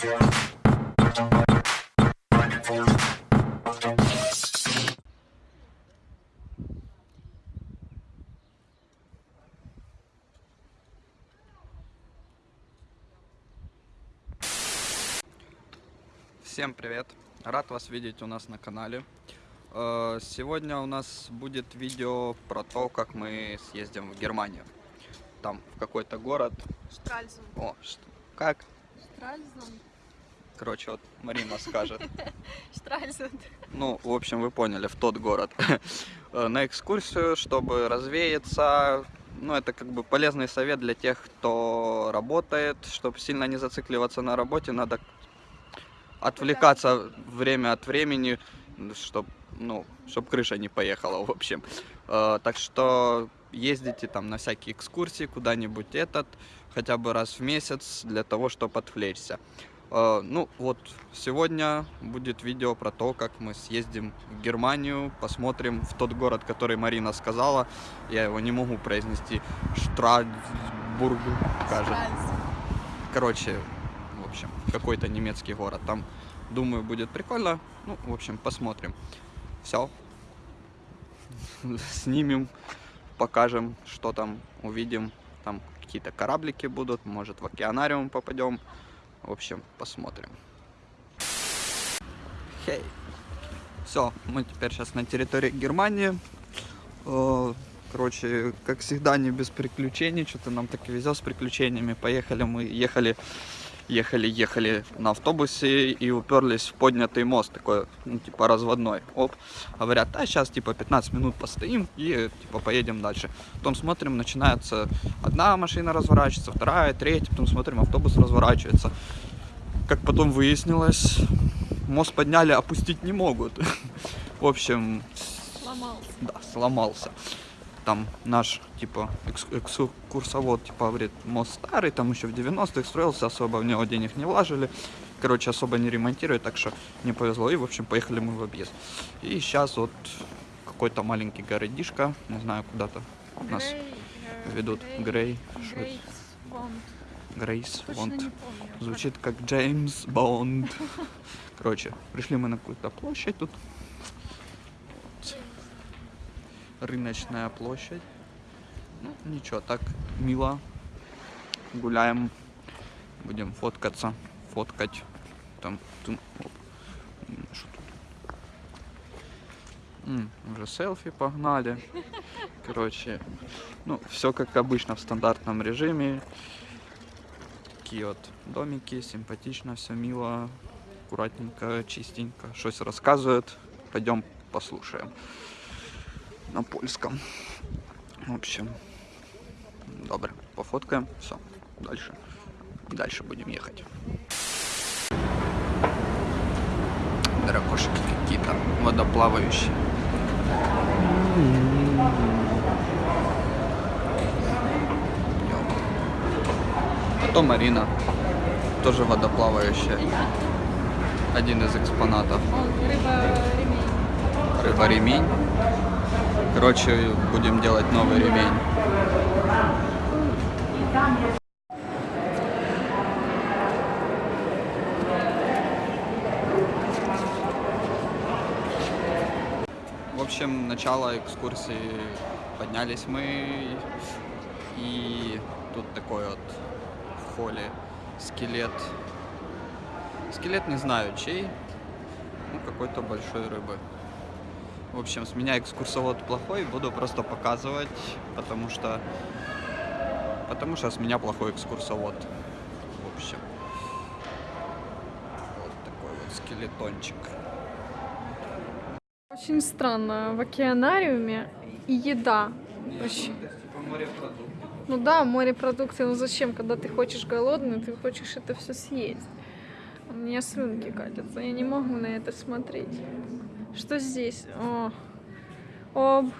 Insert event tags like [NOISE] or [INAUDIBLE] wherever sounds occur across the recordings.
Всем привет! Рад вас видеть у нас на канале. Э, Сегодня у нас будет видео про то, как мы съездим в Германию. Там, в какой-то город. Штральзен. О? Как? Штральзен. Короче, вот Марина скажет. [LAUGHS] Штральзен. Ну, в общем, вы поняли, в тот город. Э, На экскурсию, чтобы развеяться. Ну, это как бы полезный совет для тех, кто работает. Чтобы сильно не зацикливаться на работе, надо отвлекаться время от времени, чтобы ну, чтоб крыша не поехала, в общем. Э, Так что ездите там на всякие экскурсии куда-нибудь этот, хотя бы раз в месяц, для того, чтобы отвлечься. Э, Ну вот, сегодня будет видео про то, как мы съездим в Германию, посмотрим в тот город, который Марина сказала. Я его не могу произнести. Штрасбург, кажется. Короче, в общем, какой-то немецкий город. Там, думаю, будет прикольно. Ну, в общем, посмотрим. Все. [LAUGHS] Снимем, покажем, что там увидим. Там какие-то кораблики будут, может в океанариум попадем. В общем, посмотрим. Хей. Все, мы теперь сейчас на территории Германии. Э, Короче, как всегда, не без приключений. Что-то нам так и везет с приключениями. Поехали мы, ехали, ехали, ехали на автобусе и уперлись в поднятый мост, такой, ну, типа разводной. Оп, говорят, а сейчас типа 15 минут постоим и типа поедем дальше. Потом смотрим, начинается одна машина разворачивается, вторая, третья, потом смотрим, автобус разворачивается. Как потом выяснилось, мост подняли, опустить не могут. [LAUGHS] В общем, Сломался. да, сломался. Там наш, типа, экс- экскурсовод, типа, говорит, мост старый, там еще в 90-х строился, особо в него денег не вложили. Короче, особо не ремонтируют, так что не повезло. И, в общем, поехали мы в объезд. И сейчас вот какой-то маленький городишко, не знаю, куда-то нас э, ведут. Грей? Грейс Бонд. Грейс. Звучит как Джеймс Бонд. [LAUGHS] Короче, пришли мы на какую-то площадь тут. Рыночная площадь. Ну, ничего, так мило. Гуляем. Будем фоткаться. Фоткать. Там, тун, оп. Что тут? М, уже селфи погнали. Короче, ну, все как обычно в стандартном режиме. Такие вот домики, симпатично, все мило, аккуратненько, чистенько. Что-то рассказывают. Пойдем послушаем на польском. В общем, добре, пофоткаем. Все, дальше. Дальше будем ехать. Дракошки какие-то водоплавающие. А то Марина, тоже водоплавающая. Один из экспонатов. Он рыба ремень. Рыба-ремень. Короче, будем делать новый ремень. В общем, начало экскурсии поднялись мы, и тут такой вот в холле скелет. Скелет не знаю чей, ну какой-то большой рыбы. В общем, с меня экскурсовод плохой, буду просто показывать, потому что потому что с меня плохой экскурсовод. В общем, вот такой вот скелетончик. Очень странно. В океанариуме и еда. Вообще. Ну да, морепродукты, ну зачем, когда ты хочешь голодный, ты хочешь это все съесть. У меня слюнки катятся, я не могу на это смотреть. Что здесь? О, о боже.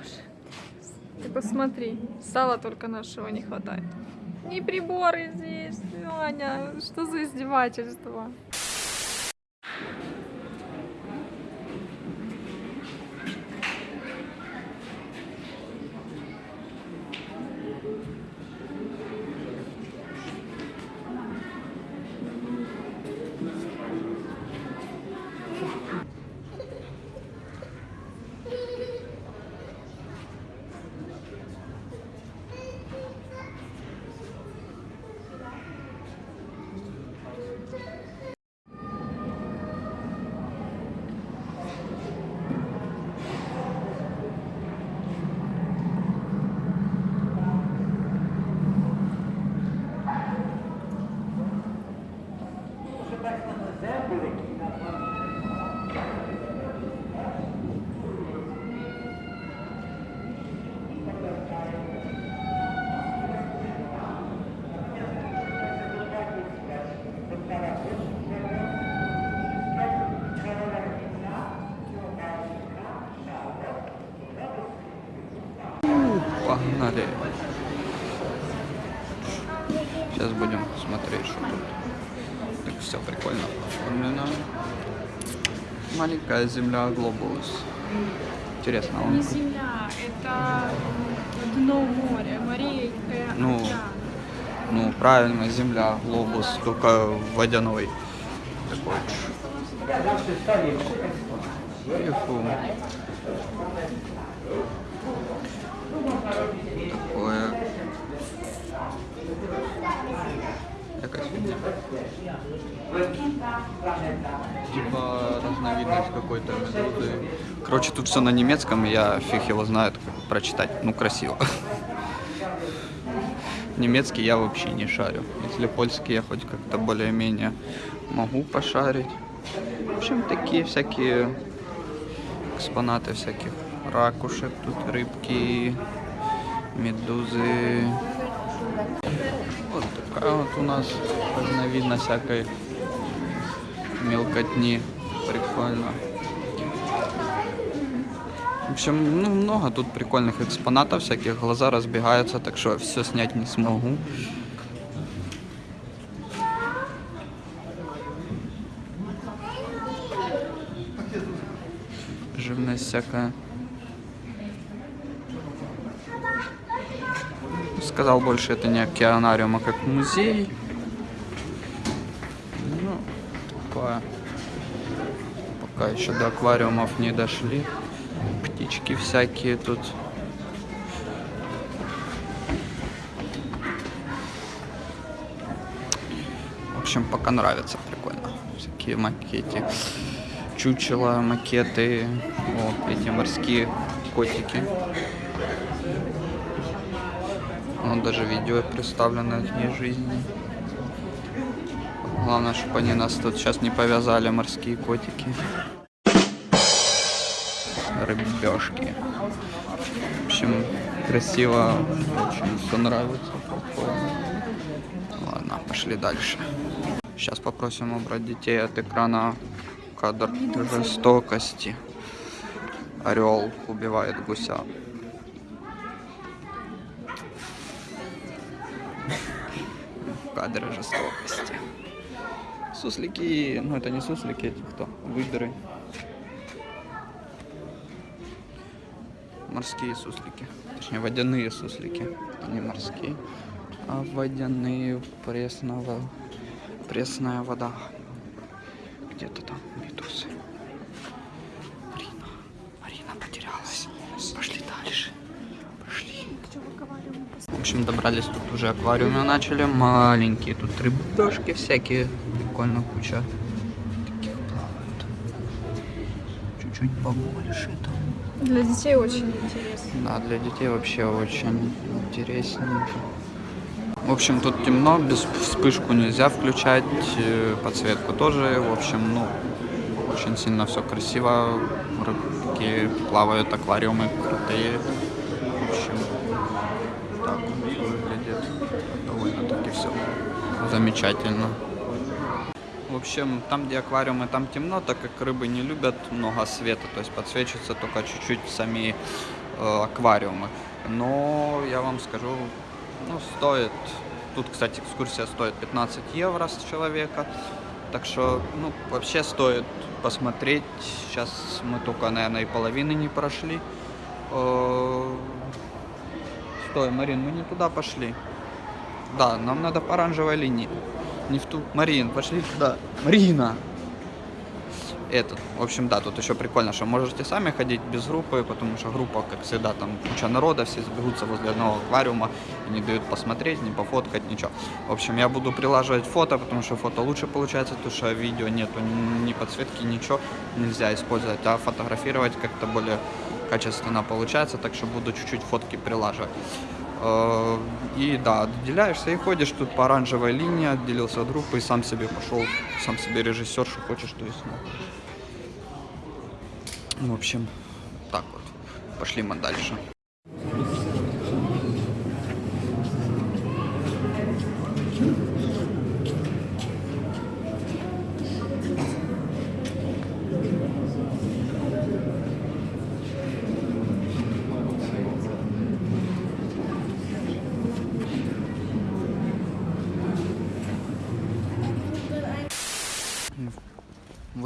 Ты посмотри, сала только нашего не хватает. И приборы здесь. Аня, что за издевательство? Погнали. Сейчас будем смотреть, что тут. Так все прикольно оформлено. Маленькая земля глобус. Интересно, он Не земля, это дно моря, Мария Ну, ну правильно, земля, глобус, только водяной. Такой. Юху. Такое. Якась фигня. Типа разновидность какой-то медузы. Короче, тут все на немецком, я фиг его знает, прочитать. Ну, красиво. Немецкий я вообще не шарю. Если польский я хоть как-то более-менее могу пошарить. В общем, такие всякие экспонаты всяких ракушек, тут рыбки, медузы. Вот такая вот у нас разновидность всякой мелкотни. Прикольно. В общем, ну, много тут прикольных экспонатов всяких. Глаза разбегаются, так что все снять не смогу. Живность всякая. Сказал больше, это не океанариум, а как музей. Ну, такое. Пока еще до аквариумов не дошли. Птички всякие тут. В общем, пока нравится, прикольно. Всякие макеты. Чучела, макеты. Вот эти морские котики. Вот даже видео представлено от их жизни. Главное, чтобы они нас тут сейчас не повязали, морские котики. Рыбешки. В общем, красиво, очень все нравится. Ладно, пошли дальше. Сейчас попросим убрать детей от экрана кадр жестокости. Орел убивает гуся. Кадры жестокости. Суслики, ну это не суслики, эти кто? Выдры. Морские суслики. Точнее, водяные суслики. Не морские, а водяные пресного. Пресная вода. Где-то там медузы. Марина. Марина потерялась. Пошли дальше. Пошли. В общем, добрались тут уже аквариумы начали. Маленькие тут рыбешки всякие. Прикольно куча. Таких плавают. Чуть-чуть побольше там. Для детей очень интересно. Да, для детей вообще очень интересненько. В общем, тут темно, без вспышку нельзя включать, э, подсветку тоже. В общем, ну, очень сильно все красиво. Рыбки плавают, аквариумы крутые. В общем, так выглядит. Довольно-таки все замечательно. Общем, там, где аквариумы, там темно, так как рыбы не любят много света, то есть подсвечиваются только чуть-чуть сами э, аквариумы. Но я вам скажу, ну, стоит, тут, кстати, экскурсия стоит 15 евро с человека, так что, ну, вообще стоит посмотреть. Сейчас мы только, наверное, и половины не прошли. Э, Стой, Марин, мы не туда пошли. Да, нам надо по оранжевой линии. Не в ту. Марин, пошли туда. Марина! Этот. В общем, да, тут еще прикольно, что можете сами ходить без группы, потому что группа, как всегда, там куча народа, все сбегутся возле одного аквариума и не дают посмотреть, не пофоткать, ничего. В общем, я буду прилаживать фото, потому что фото лучше получается, потому что видео нету ни подсветки, ничего нельзя использовать, а фотографировать как-то более качественно получается, так что буду чуть-чуть фотки прилаживать. Э, И да, отделяешься и ходишь тут по оранжевой линии, отделился от группы и сам себе пошел, сам себе режиссер, что хочешь, то есть. ну. В общем, так вот. Пошли мы дальше.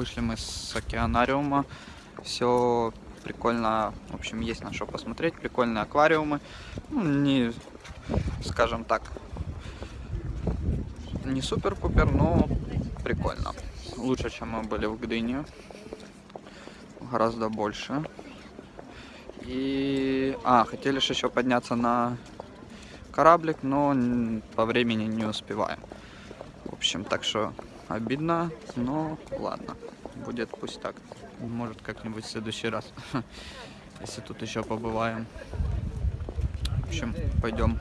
Вышли мы с океанариума. Все прикольно. В общем, есть на что посмотреть. Прикольные аквариумы. Ну, не, скажем так, не супер-пупер, но прикольно. Лучше, чем мы были в Гдыне. Гораздо больше. И... А, хотели же еще подняться на кораблик, но по времени не успеваем. В общем, так что обидно, но ладно. Будет пусть так. Может как-нибудь в следующий раз. [LAUGHS] Если тут еще побываем. В общем, пойдем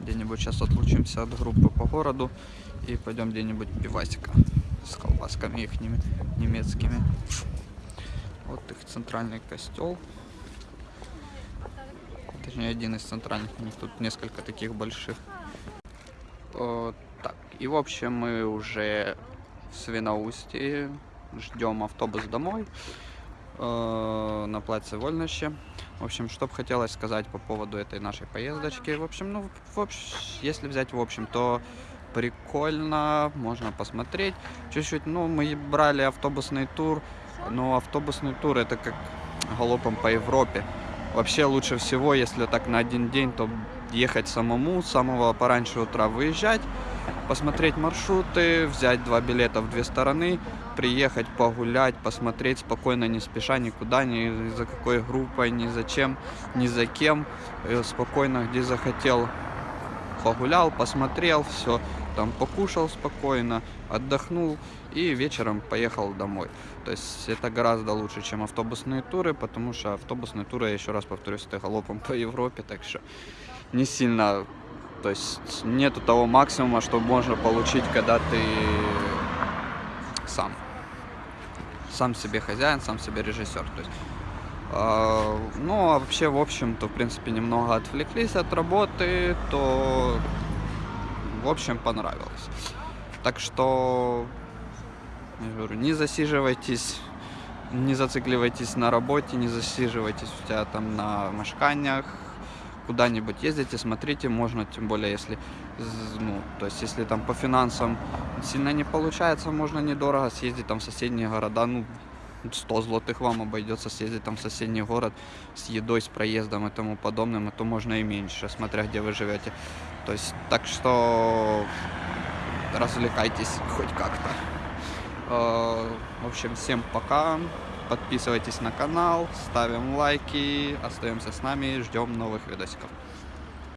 где-нибудь сейчас отлучимся от группы по городу и пойдем где-нибудь пивасика с колбасками их немецкими. Вот их центральный костел. Точнее, один из центральных. У них тут несколько таких больших. Э, так, и в общем мы уже в Свиноустье. Ждем автобус домой э, на плаце Вольноще. В общем, что бы хотелось сказать по поводу этой нашей поездочки. В общем, ну, в общ... если взять в общем, то прикольно, можно посмотреть. Чуть-чуть, ну, мы брали автобусный тур, но автобусный тур это как галопом по Европе. Вообще лучше всего, если так на один день, то ехать самому, с самого пораньше утра выезжать, посмотреть маршруты, взять два билета в две стороны, приехать погулять, посмотреть спокойно, не спеша, никуда, ни за какой группой, ни за чем, ни за кем, Э, спокойно, где захотел, погулял, посмотрел, все, там покушал спокойно, отдохнул и вечером поехал домой. То есть это гораздо лучше, чем автобусные туры, потому что автобусные туры, я еще раз повторюсь, это галопом по Европе, так что не сильно, то есть нету того максимума, что можно получить, когда ты сам. Сам себе хозяин, сам себе режиссер. То есть, а, ну, а вообще, в общем-то, в принципе, немного отвлеклись от работы, то, в общем, понравилось. Так что, я говорю, не засиживайтесь, не зацикливайтесь на работе, не засиживайтесь у тебя там на мешканиях, куда-нибудь ездите, смотрите, можно, тем более, если, ну, то есть, если там по финансам сильно не получается, можно недорого съездить там в соседние города, ну, 100 злотых вам обойдется съездить там в соседний город с едой, с проездом и тому подобным, а то можно и меньше, смотря где вы живете. То есть, так что развлекайтесь хоть как-то. В общем, всем пока. Подписывайтесь на канал, ставим лайки, остаемся с нами, ждем новых видосиков.